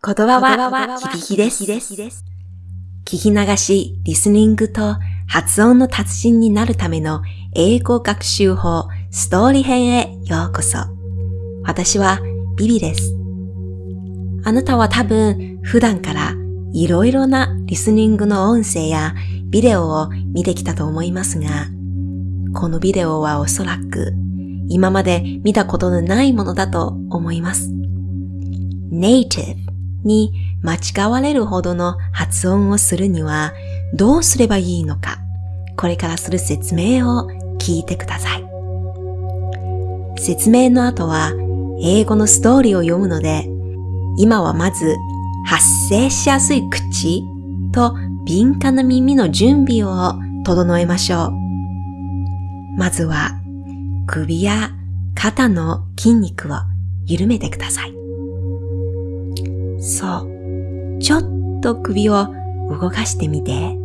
言葉は響きです。聞き流し、リスニングと発音の達人になるための英語学習法ストーリー編へようこそ。私はビビです。あなたは多分普段からいろいろなリスニングの音声やビデオを見てきたと思いますが、このビデオはおそらく今まで見たことのないものだと思います。native に間違われるほどの発音をするにはどうすればいいのか、これからする説明を聞いてください。説明の後は英語のストーリーを読むので、今はまず発声しやすい口と敏感な耳の準備を整えましょう。まずは首や肩の筋肉を緩めてください。そう。ちょっと首を動かしてみて。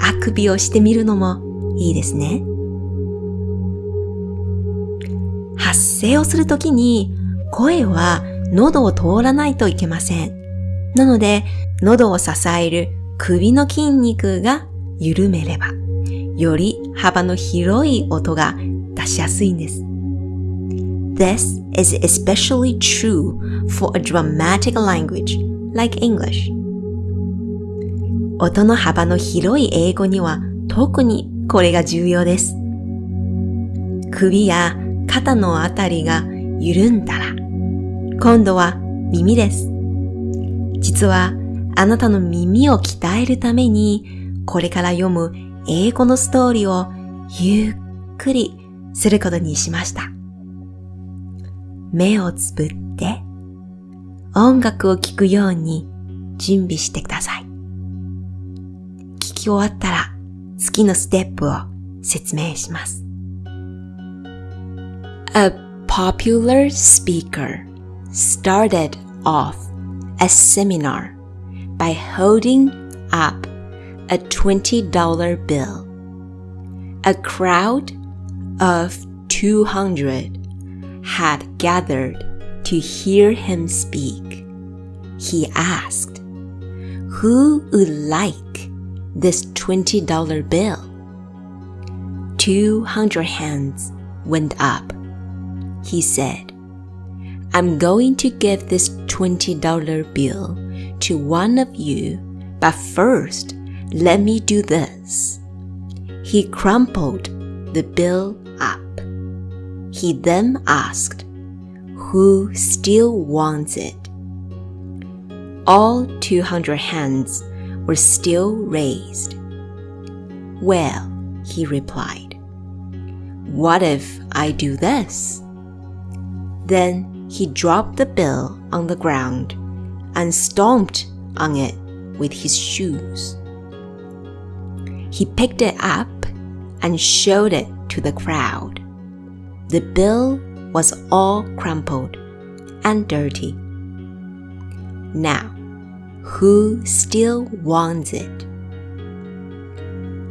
あくびをしてみるのもいいですね。発声をするときに声は喉を通らないといけません。なので、喉を支える首の筋肉が緩めれば、より幅の広い音が出しやすいんです。This is especially true for a dramatic language like English. 音の幅の広い英語には特にこれが重要です。首や肩のあたりが緩んだら、今度は耳です。実はあなたの耳を鍛えるために、これから読む英語のストーリーをゆっくりすることにしました。目をつぶって音楽を聴くように準備してください。聞き終わったら次のステップを説明します。A popular speaker started off a seminar by holding up a $20 bill. A crowd of 200 had gathered to hear him speak. He asked, Who would like this $20 bill? 200 hands went up. He said, I'm going to give this $20 bill to one of you, but first, let me do this. He crumpled the bill he then asked, Who still wants it? All 200 hands were still raised. Well, he replied, What if I do this? Then he dropped the bill on the ground and stomped on it with his shoes. He picked it up and showed it to the crowd. The bill was all crumpled and dirty. Now, who still wants it?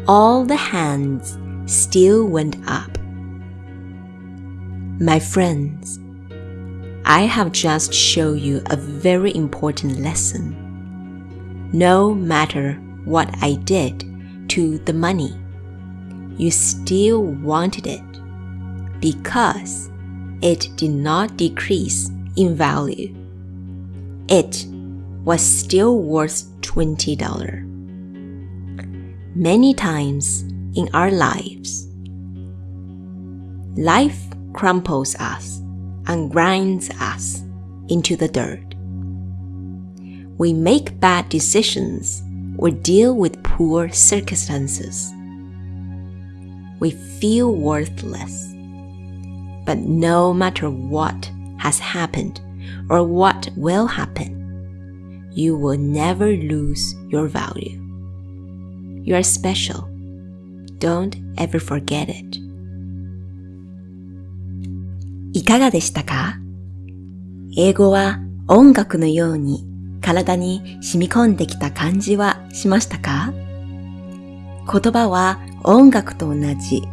All the hands still went up. My friends, I have just shown you a very important lesson. No matter what I did to the money, you still wanted it because it did not decrease in value. It was still worth $20. Many times in our lives, life crumples us and grinds us into the dirt. We make bad decisions or deal with poor circumstances. We feel worthless but no matter what has happened or what will happen, you will never lose your value. You are special. Don't ever forget it. いかがでしたか英語は音楽のように体に染み込んできた感じはしましたか言葉は音楽と同じ。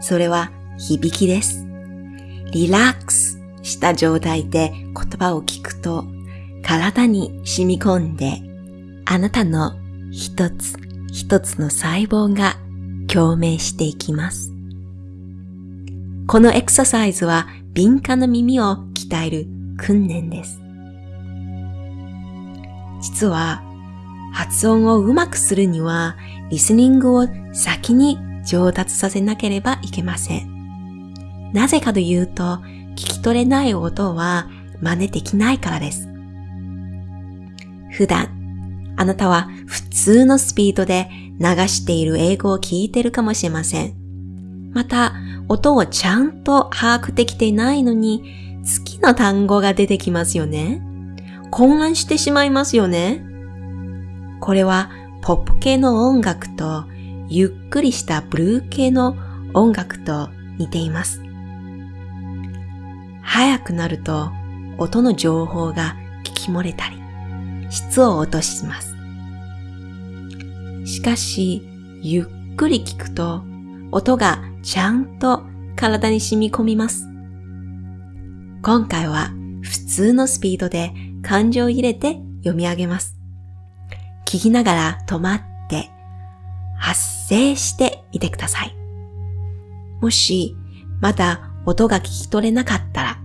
それは響きです。リラックスした状態で言葉を聞くと体に染み込んで、あなたの一つ一つの細胞が共鳴していきます。このエクササイズは敏感な耳を鍛える訓練です。実は発音をうまくするにはリスニングを先に上達させなければいけません。なぜかというと聞き取れない音は真似できないからです。普段あなたは普通のスピードで流している英語を聞いてるかもしれません。また、音をちゃんと把握できていないのに、好きな単語が出てきますよね。混乱してしまいますよね。これはポップ系の音楽とゆっくりしたブルー系の音楽と似ています。早くなると音の情報が聞き漏れたり、質を落とします。しかし、ゆっくり聞くと音がちゃんと体に染み込みます。今回は普通のスピードで感情を入れて読み上げます。聞きながら止まって発声してみてください。もしまだ音が聞き取れなかったら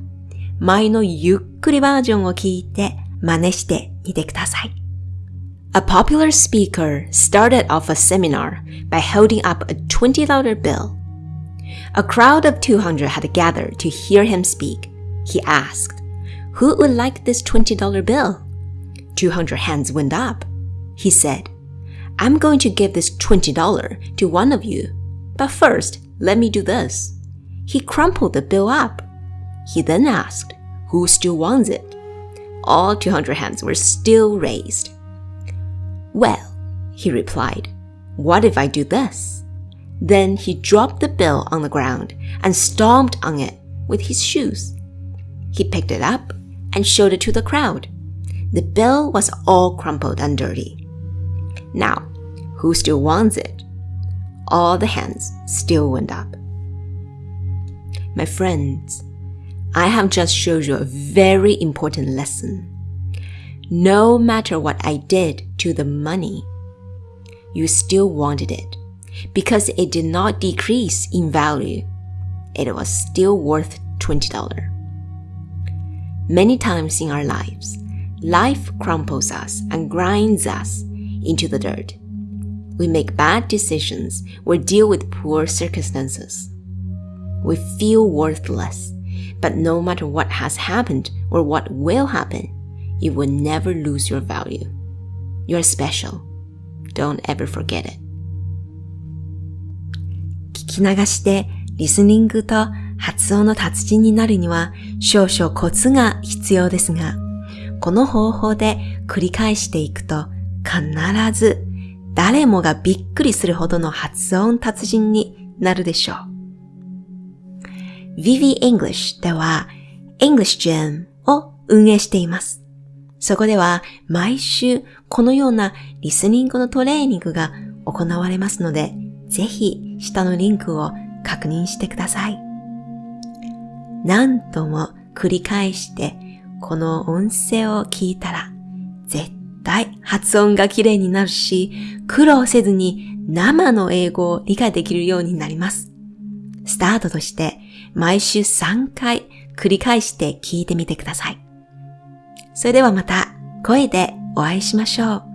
前のゆっくりバージョンを聞いて真似してみてください。A popular speaker started off a seminar by holding up a $20 bill. A crowd of 200 had gathered to hear him speak. He asked, Who would like this $20 bill? 200 hands went up. He said, I'm going to give this $20 to one of you. But first, let me do this. He crumpled the bill up. He then asked, Who still wants it? All 200 hands were still raised. Well, he replied, what if I do this? Then he dropped the bill on the ground and stomped on it with his shoes. He picked it up and showed it to the crowd. The bill was all crumpled and dirty. Now, who still wants it? All the hands still went up. My friends, I have just showed you a very important lesson. No matter what I did to the money, you still wanted it because it did not decrease in value. It was still worth $20. Many times in our lives, life crumples us and grinds us into the dirt. We make bad decisions or deal with poor circumstances. We feel worthless, but no matter what has happened or what will happen, you will never lose your value. You're special. Don't ever forget it. 聞き流してリスニングと発音の達人になるには少々コツが必要ですが、この方法で繰り返していくと必ず誰もがびっくりするほどの発音達人になるでしょう。Vivi English では English Gym を運営しています。そこでは毎週このようなリスニングのトレーニングが行われますので、ぜひ下のリンクを確認してください。何度も繰り返してこの音声を聞いたら絶対発音が綺麗になるし、苦労せずに生の英語を理解できるようになります。スタートとして毎週3回繰り返して聞いてみてください。それではまた声でお会いしましょう。